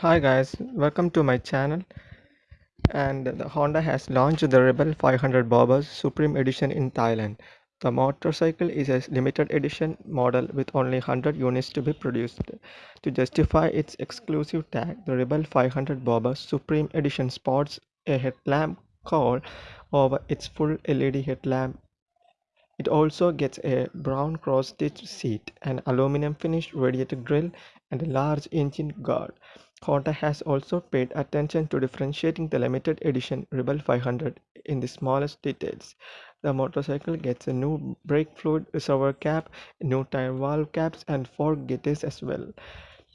Hi guys, welcome to my channel and the Honda has launched the Rebel 500 Bobber Supreme Edition in Thailand. The motorcycle is a limited edition model with only 100 units to be produced. To justify its exclusive tag, the Rebel 500 Bobber Supreme Edition sports a headlamp cowl over its full LED headlamp it also gets a brown cross-stitch seat, an aluminum finished radiator grille, and a large engine guard. Honda has also paid attention to differentiating the limited edition Rebel 500 in the smallest details. The motorcycle gets a new brake fluid reservoir cap, new tire valve caps, and fork gaiters as well.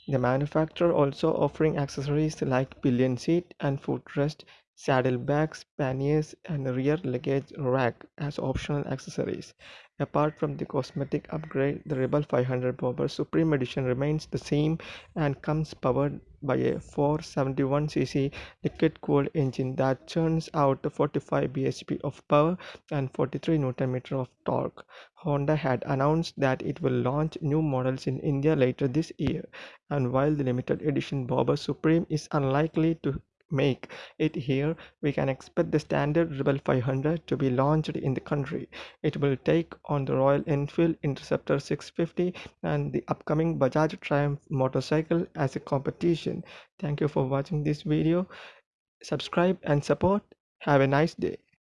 The manufacturer also offering accessories like pillion seat and footrest, saddlebags, panniers, and rear luggage rack as optional accessories. Apart from the cosmetic upgrade, the Rebel 500 Bobber Supreme Edition remains the same and comes powered by a 471cc liquid-cooled engine that churns out 45 bhp of power and 43 Nm of torque. Honda had announced that it will launch new models in India later this year, and while the limited edition Bobber Supreme is unlikely to make it here, we can expect the standard Rebel 500 to be launched in the country. It will take on the Royal Enfield Interceptor 650 and the upcoming Bajaj Triumph motorcycle as a competition. Thank you for watching this video. Subscribe and support. Have a nice day.